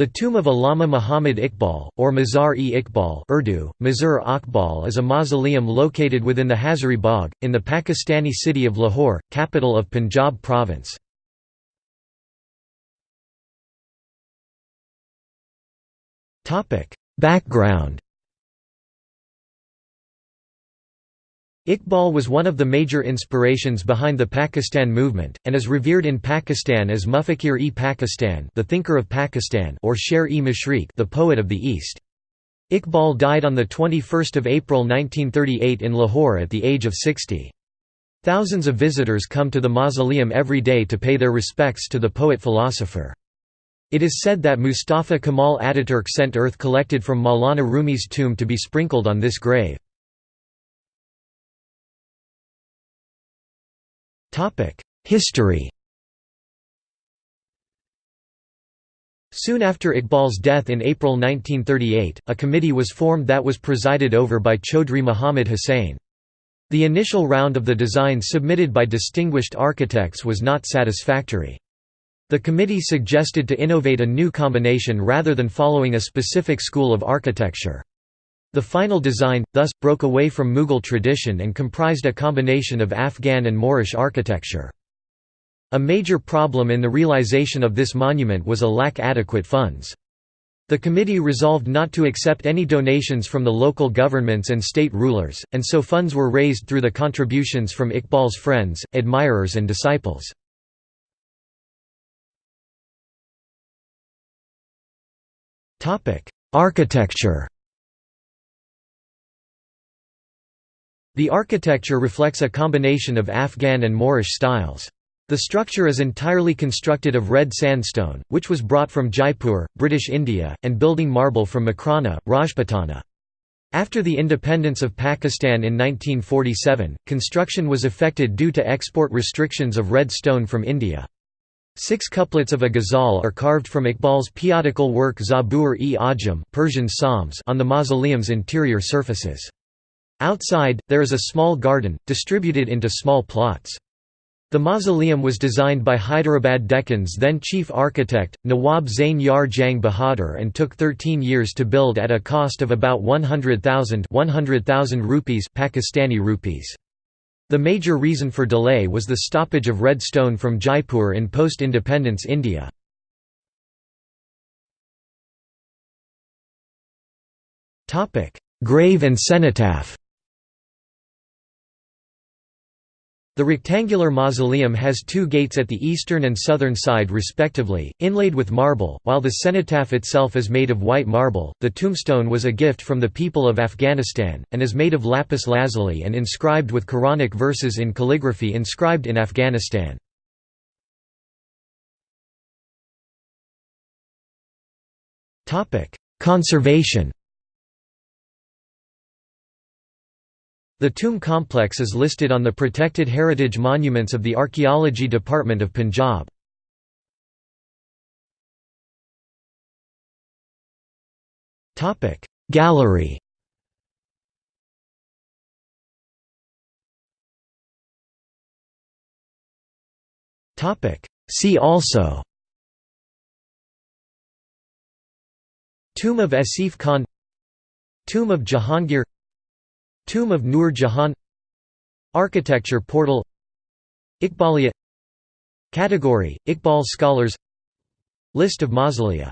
The tomb of Allama Muhammad Iqbal, or Mazar-e-Iqbal Urdu, Mazar Akbal is a mausoleum located within the Hazuri Bagh, in the Pakistani city of Lahore, capital of Punjab province. Background Iqbal was one of the major inspirations behind the Pakistan movement, and is revered in Pakistan as Mufakir-e-Pakistan the thinker of Pakistan or Sher-e-Mashriq the poet of the East. Iqbal died on 21 April 1938 in Lahore at the age of 60. Thousands of visitors come to the mausoleum every day to pay their respects to the poet-philosopher. It is said that Mustafa Kemal Ataturk sent earth collected from Maulana Rumi's tomb to be sprinkled on this grave. History Soon after Iqbal's death in April 1938, a committee was formed that was presided over by Chaudhry Muhammad Hussain. The initial round of the design submitted by distinguished architects was not satisfactory. The committee suggested to innovate a new combination rather than following a specific school of architecture. The final design, thus, broke away from Mughal tradition and comprised a combination of Afghan and Moorish architecture. A major problem in the realization of this monument was a lack adequate funds. The committee resolved not to accept any donations from the local governments and state rulers, and so funds were raised through the contributions from Iqbal's friends, admirers and disciples. Architecture The architecture reflects a combination of Afghan and Moorish styles. The structure is entirely constructed of red sandstone, which was brought from Jaipur, British India, and building marble from Makrana, Rajputana. After the independence of Pakistan in 1947, construction was affected due to export restrictions of red stone from India. Six couplets of a ghazal are carved from Iqbal's pietical work Zabur-e-Ajam Persian Psalms on the mausoleum's interior surfaces. Outside, there is a small garden, distributed into small plots. The mausoleum was designed by Hyderabad Deccan's then chief architect, Nawab Zain Yar Jang Bahadur and took 13 years to build at a cost of about 100,000 100,000 rupees Pakistani rupees. The major reason for delay was the stoppage of red stone from Jaipur in post-independence India. Grave and cenotaph The rectangular mausoleum has two gates at the eastern and southern side respectively, inlaid with marble, while the cenotaph itself is made of white marble. The tombstone was a gift from the people of Afghanistan, and is made of lapis lazuli and inscribed with Quranic verses in calligraphy inscribed in Afghanistan. Conservation The tomb complex is listed on the Protected Heritage Monuments of the Archaeology Department of Punjab. Gallery. See also. Tomb of Asif Khan. Tomb of Jahangir Tomb of Nur Jahan Architecture portal Iqbaliya Category, Iqbal scholars List of mausolea